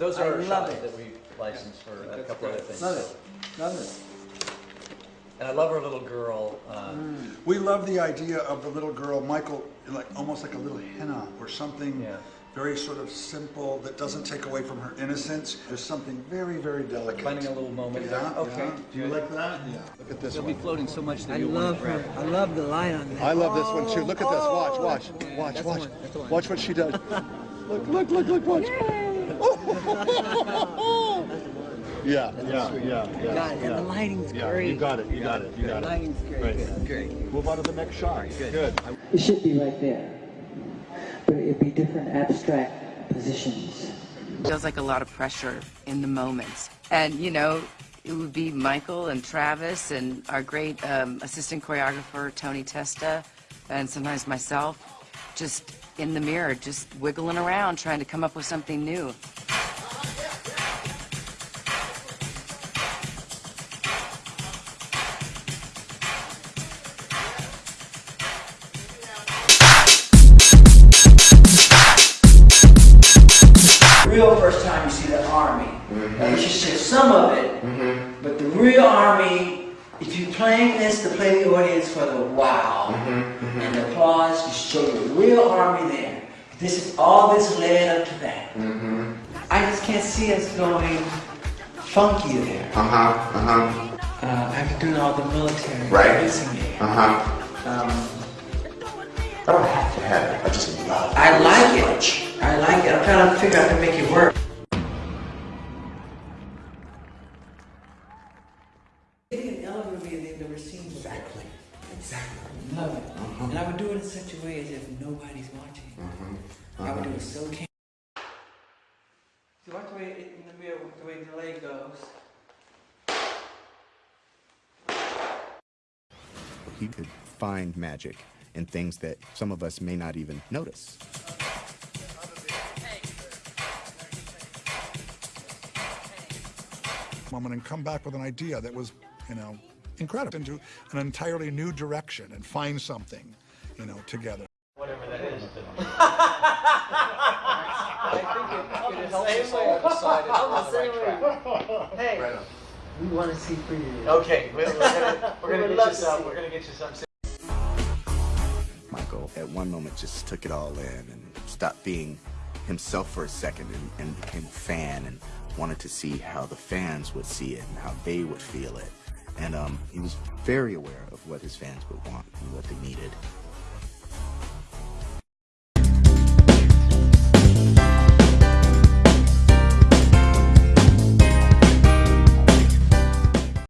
those I are our love shots it. that we licensed for a couple other things. Love so. it, love it. And I love our little girl. Um, We love the idea of the little girl, Michael, like almost like a little henna or something Yeah. very sort of simple that doesn't take away from her innocence. There's something very, very delicate. finding a little moment. Yeah, Okay. yeah. Do you like that? Yeah. Look at this They'll be floating so much that I you love want to grab. her, I love the light on that. I love this one too. Look at this. Watch, watch, watch, watch. one, that's the one. Watch what she does. Look, look, look, look, watch. Yeah, yeah, yeah, yeah. Got it, and the lighting's Yeah, great. you got it, you got it, you got it. lighting's great. Right. Great. Move on to the next shot. Good. It should be right there, but it'd be different abstract positions. feels like a lot of pressure in the moments. And, you know, it would be Michael and Travis and our great um, assistant choreographer, Tony Testa, and sometimes myself, just in the mirror, just wiggling around, trying to come up with something new. Now you should see some of it, but the real army, if you're playing this to play the audience for the wow and the applause, you show the real army there. This is all this led up to that. I just can't see us going funky there. Uh huh. Uh after doing all the military Right. mixing it. Uh huh. Um, I don't have to have it. I just love. it. I like it. much. I like it. I'm trying to figure out how to make it work. They've seen before. Exactly. Exactly. Love it. Uh-huh. And I would do it in such a way as if nobody's watching. Uh-huh. I would do uh-huh. it so can. See, watch the way it, in the mirror, the way the leg goes. he could find magic in things that some of us may not even notice. moment and come back with an idea that was, you know, incredible into an entirely new direction and find something, you know, together. Whatever that is. I think it, it helps us all decide if we're on the right track. Hey, we want to see pretty. Okay, we're, we're gonna, we're gonna get you some, we're gonna get you some. Michael, at one moment, just took it all in and stopped being himself for a second and, and became a fan and wanted to see how the fans would see it and how they would feel it. And um, he was very aware of what his fans would want and what they needed.